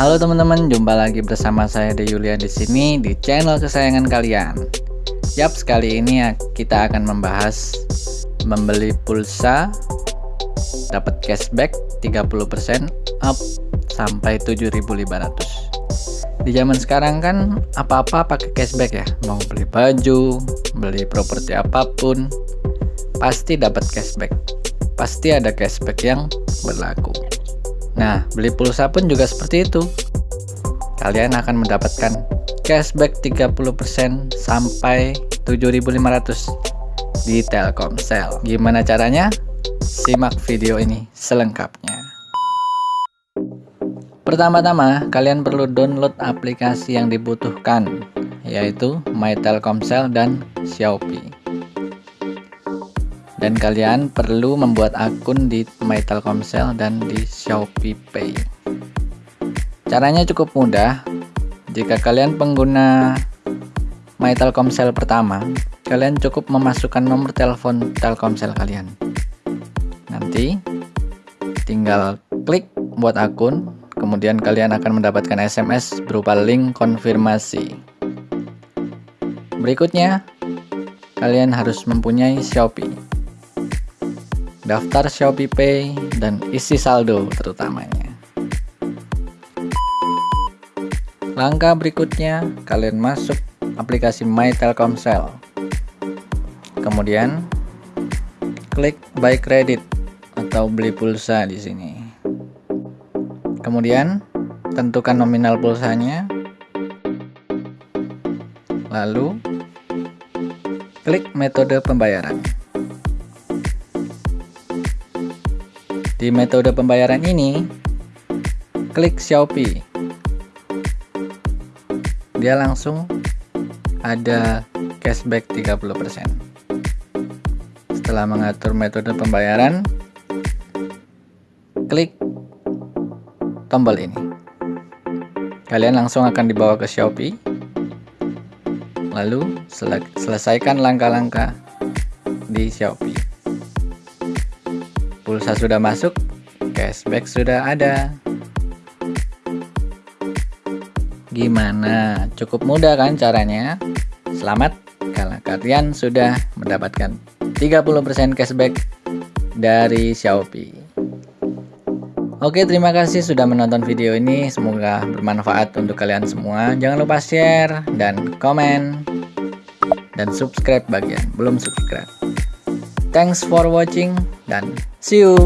Halo teman-teman, jumpa lagi bersama saya De Yulian di sini di channel kesayangan kalian. Yap, sekali ini ya, kita akan membahas membeli pulsa dapat cashback 30% up sampai 7.500. Di zaman sekarang kan apa-apa pakai cashback ya, mau beli baju, beli properti apa pun, pasti dapat cashback. Pasti ada cashback yang berlaku. Nah, beli pulsa pun juga seperti itu. Kalian akan mendapatkan cashback 30% sampai 7.500 di Telkomsel. Gimana caranya? Simak video ini selengkapnya. Pertama-tama, kalian perlu download aplikasi yang dibutuhkan, yaitu My Telkomsel dan Xiaomi dan kalian perlu membuat akun di My Telkomsel dan di Shopee Pay. Caranya cukup mudah. Jika kalian pengguna My Telkomsel pertama, kalian cukup memasukkan nomor telepon Telkomsel kalian. Nanti tinggal klik buat akun, kemudian kalian akan mendapatkan SMS berupa link konfirmasi. Berikutnya, kalian harus mempunyai Shopee daftar Shopee Pay, dan isi saldo terutamanya. Langkah berikutnya, kalian masuk aplikasi My Telkomsel. Kemudian, klik Buy Credit atau beli pulsa di sini. Kemudian, tentukan nominal pulsanya. Lalu, klik metode pembayaran. Di metode pembayaran ini, klik Shopee. Dia langsung ada cashback 30%. Setelah mengatur metode pembayaran, klik tombol ini. Kalian langsung akan dibawa ke Shopee. Lalu selesaikan langkah-langkah di Shopee pulsa sudah masuk, cashback sudah ada. Gimana? Cukup mudah kan caranya? Selamat kalau kalian sudah mendapatkan 30% cashback dari Shopee. Oke, terima kasih sudah menonton video ini. Semoga bermanfaat untuk kalian semua. Jangan lupa share dan komen dan subscribe bagian belum subscribe. Thanks for watching dan see you.